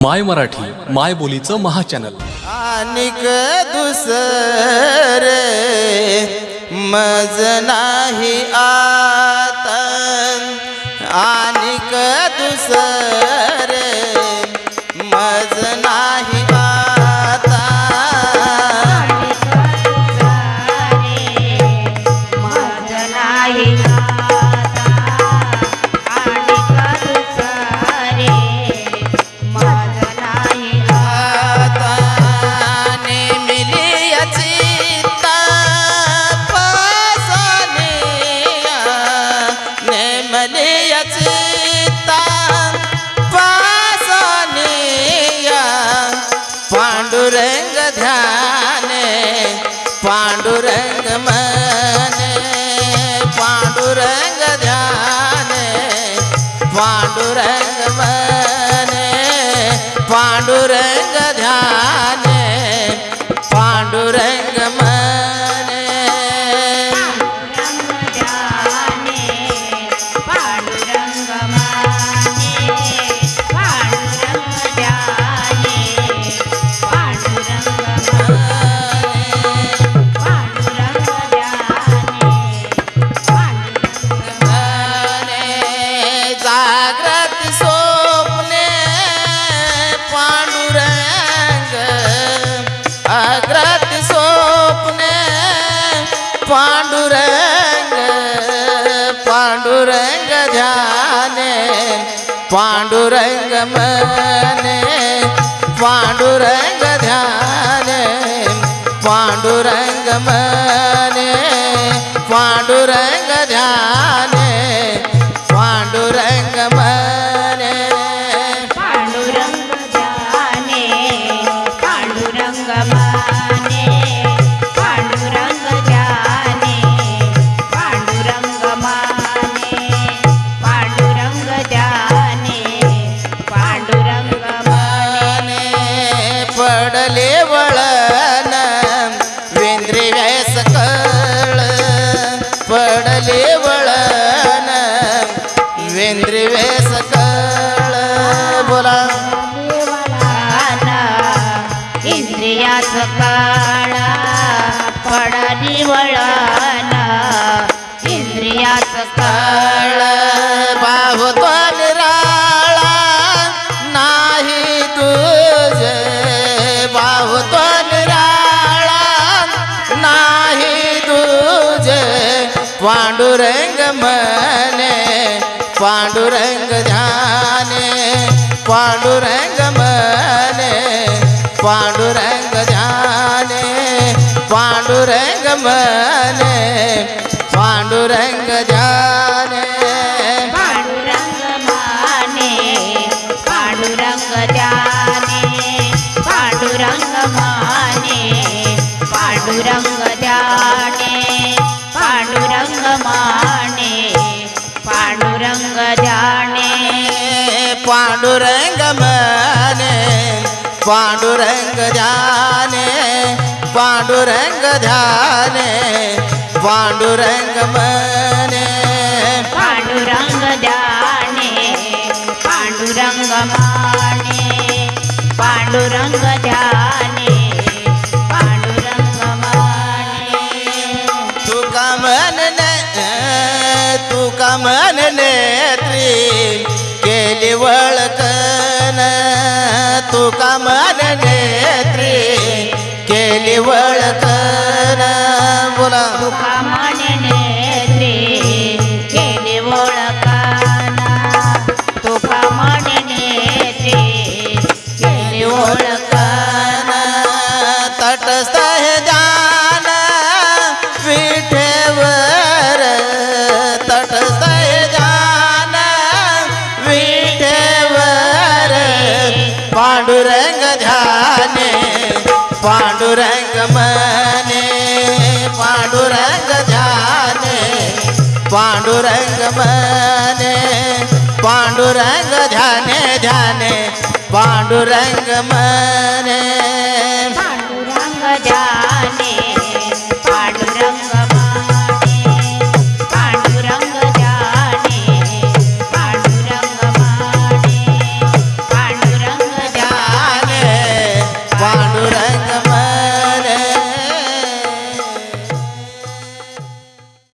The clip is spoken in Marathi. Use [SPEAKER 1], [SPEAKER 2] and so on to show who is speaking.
[SPEAKER 1] माय मराठी माय बोलीचं महाचॅनल.
[SPEAKER 2] आणिक दुसर मज नाही आता आणिक दुसर ध्याने पांडुरंग मने पांडुरंग ध्याने पांडुरंग मने पांडुरंग पांडुरंग पांडुरंग ध्याने पांडुरंग मने पांडु पांडुरंग मने पांडुरंग ध्याने पांडुरंग मने
[SPEAKER 3] पांडुरंग
[SPEAKER 2] ध्याने पांडुरंग मने पांडुरंग ध्याने पांडुरंग माने पांडुरंग
[SPEAKER 3] जाने। पांडुरंग मने पांडुरंग
[SPEAKER 2] ध्याने पांडुरंग ध्याने पांडुरंग मने।
[SPEAKER 3] पांडुरंग जाने पांडुरंग माने पांडुरंग जाने पांडुरंग माने।
[SPEAKER 2] तुका मनने तुका मनने तुका मन नेत्री केली वळकन पांडुरंग ध्याने पांडुरंग मने पांडुरंग ध्याने पांडुरंग मने पांडुरंग ध्याने ध्याने पांडुरंग मने।